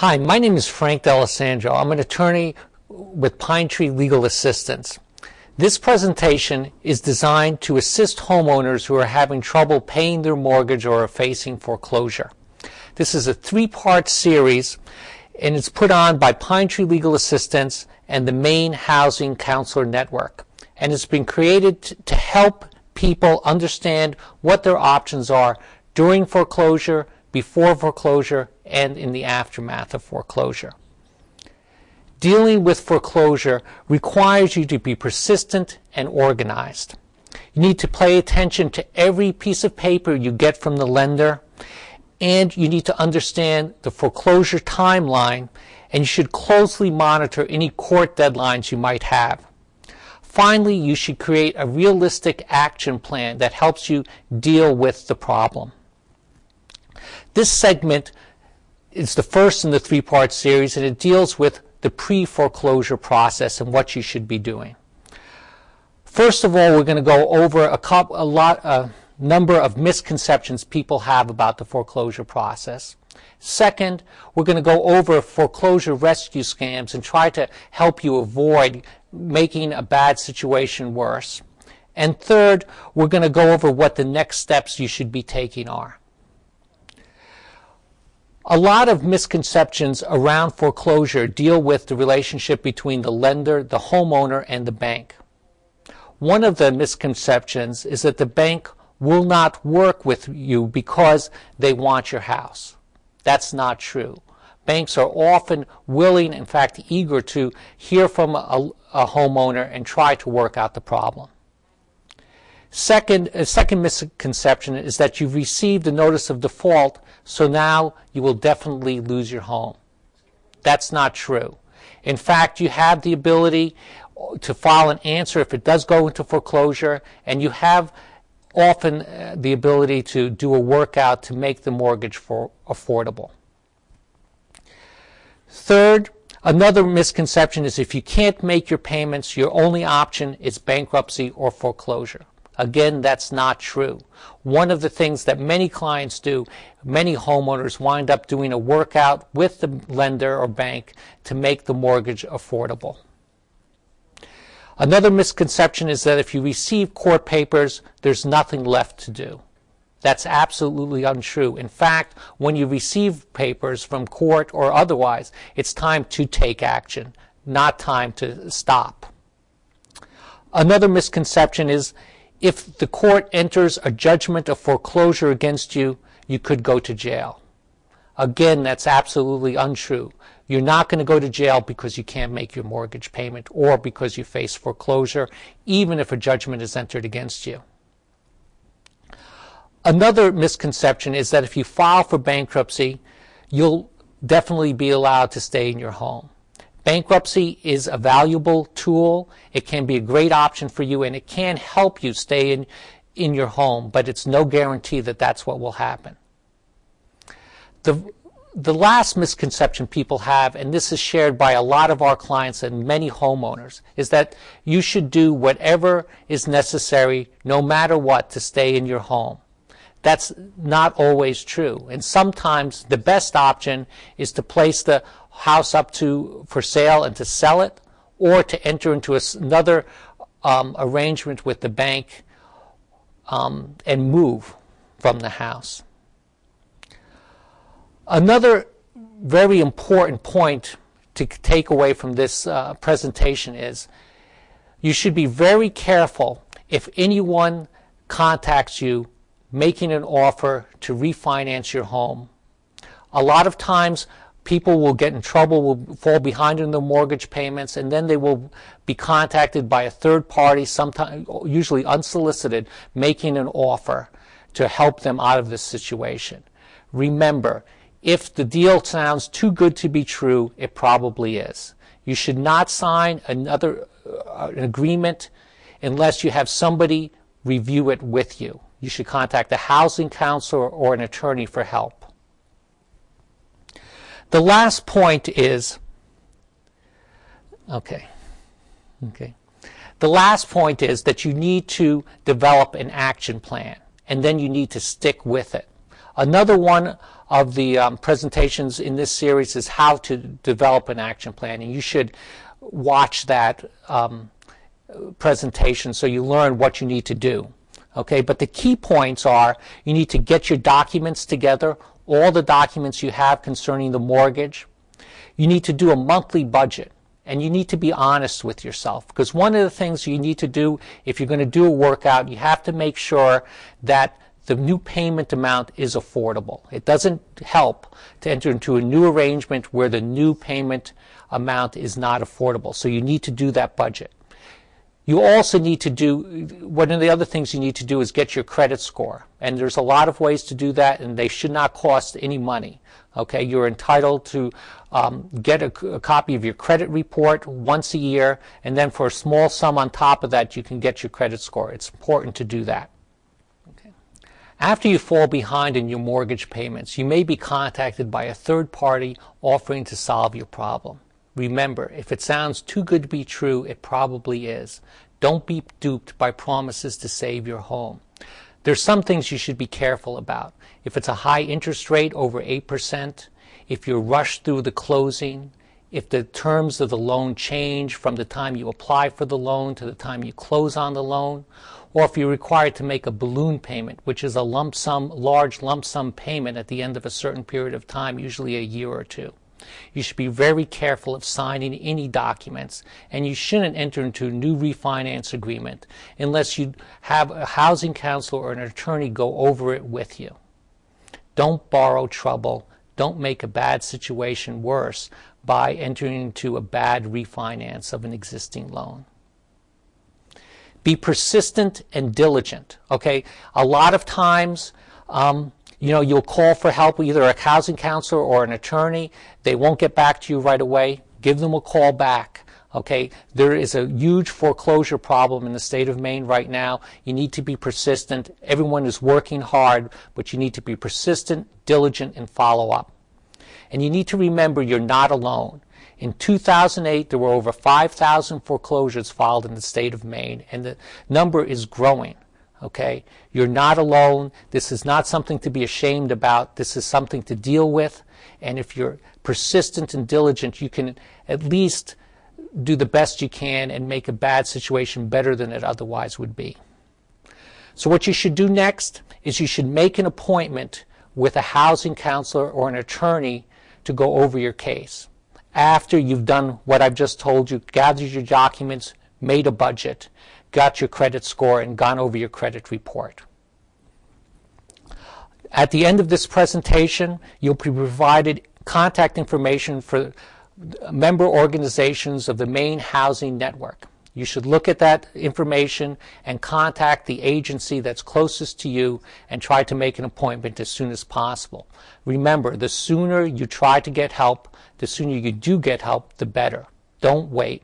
Hi, my name is Frank D'Alessandro. I'm an attorney with Pine Tree Legal Assistance. This presentation is designed to assist homeowners who are having trouble paying their mortgage or are facing foreclosure. This is a three-part series and it's put on by Pine Tree Legal Assistance and the Maine Housing Counselor Network. And it's been created to help people understand what their options are during foreclosure, before foreclosure, and in the aftermath of foreclosure. Dealing with foreclosure requires you to be persistent and organized. You need to pay attention to every piece of paper you get from the lender, and you need to understand the foreclosure timeline, and you should closely monitor any court deadlines you might have. Finally, you should create a realistic action plan that helps you deal with the problem. This segment is the first in the three-part series, and it deals with the pre-foreclosure process and what you should be doing. First of all, we're going to go over a, couple, a lot, a number of misconceptions people have about the foreclosure process. Second, we're going to go over foreclosure rescue scams and try to help you avoid making a bad situation worse. And third, we're going to go over what the next steps you should be taking are. A lot of misconceptions around foreclosure deal with the relationship between the lender, the homeowner, and the bank. One of the misconceptions is that the bank will not work with you because they want your house. That's not true. Banks are often willing, in fact, eager to hear from a, a homeowner and try to work out the problem. Second, a second misconception is that you've received a notice of default, so now you will definitely lose your home. That's not true. In fact, you have the ability to file an answer if it does go into foreclosure, and you have often uh, the ability to do a workout to make the mortgage for affordable. Third, another misconception is if you can't make your payments, your only option is bankruptcy or foreclosure. Again, that's not true. One of the things that many clients do, many homeowners wind up doing a workout with the lender or bank to make the mortgage affordable. Another misconception is that if you receive court papers, there's nothing left to do. That's absolutely untrue. In fact, when you receive papers from court or otherwise, it's time to take action, not time to stop. Another misconception is if the court enters a judgment of foreclosure against you, you could go to jail. Again, that's absolutely untrue. You're not going to go to jail because you can't make your mortgage payment or because you face foreclosure, even if a judgment is entered against you. Another misconception is that if you file for bankruptcy, you'll definitely be allowed to stay in your home. Bankruptcy is a valuable tool. It can be a great option for you and it can help you stay in, in your home, but it's no guarantee that that's what will happen. The, the last misconception people have, and this is shared by a lot of our clients and many homeowners, is that you should do whatever is necessary, no matter what, to stay in your home. That's not always true. And sometimes the best option is to place the house up to for sale and to sell it, or to enter into another um, arrangement with the bank um, and move from the house. Another very important point to take away from this uh, presentation is you should be very careful if anyone contacts you making an offer to refinance your home. A lot of times people will get in trouble, will fall behind in their mortgage payments, and then they will be contacted by a third party, sometimes usually unsolicited, making an offer to help them out of this situation. Remember, if the deal sounds too good to be true, it probably is. You should not sign another uh, an agreement unless you have somebody review it with you. You should contact a housing counselor or an attorney for help. The last point is, okay, okay. The last point is that you need to develop an action plan and then you need to stick with it. Another one of the um, presentations in this series is how to develop an action plan, and you should watch that um, presentation so you learn what you need to do. Okay, but the key points are you need to get your documents together, all the documents you have concerning the mortgage. You need to do a monthly budget and you need to be honest with yourself because one of the things you need to do if you're going to do a workout, you have to make sure that the new payment amount is affordable. It doesn't help to enter into a new arrangement where the new payment amount is not affordable. So you need to do that budget. You also need to do, one of the other things you need to do is get your credit score. And there's a lot of ways to do that, and they should not cost any money. Okay, you're entitled to um, get a, a, copy of your credit report once a year, and then for a small sum on top of that, you can get your credit score. It's important to do that. Okay. After you fall behind in your mortgage payments, you may be contacted by a third party offering to solve your problem. Remember, if it sounds too good to be true, it probably is. Don't be duped by promises to save your home. There's some things you should be careful about. If it's a high interest rate over 8%, if you're rushed through the closing, if the terms of the loan change from the time you apply for the loan to the time you close on the loan, or if you're required to make a balloon payment, which is a lump sum, large lump sum payment at the end of a certain period of time, usually a year or two. You should be very careful of signing any documents, and you shouldn't enter into a new refinance agreement unless you have a housing counselor or an attorney go over it with you. Don't borrow trouble. Don't make a bad situation worse by entering into a bad refinance of an existing loan. Be persistent and diligent. Okay, a lot of times um, you know, you'll call for help, either a housing counselor or an attorney. They won't get back to you right away. Give them a call back. Okay, there is a huge foreclosure problem in the state of Maine right now. You need to be persistent. Everyone is working hard, but you need to be persistent, diligent, and follow up. And you need to remember you're not alone. In 2008, there were over 5,000 foreclosures filed in the state of Maine, and the number is growing. Okay? You're not alone. This is not something to be ashamed about. This is something to deal with. And if you're persistent and diligent, you can at least do the best you can and make a bad situation better than it otherwise would be. So what you should do next is you should make an appointment with a housing counselor or an attorney to go over your case. After you've done what I've just told you, gathered your documents, made a budget, got your credit score, and gone over your credit report. At the end of this presentation, you'll be provided contact information for member organizations of the Maine housing network. You should look at that information and contact the agency that's closest to you and try to make an appointment as soon as possible. Remember, the sooner you try to get help, the sooner you do get help, the better. Don't wait.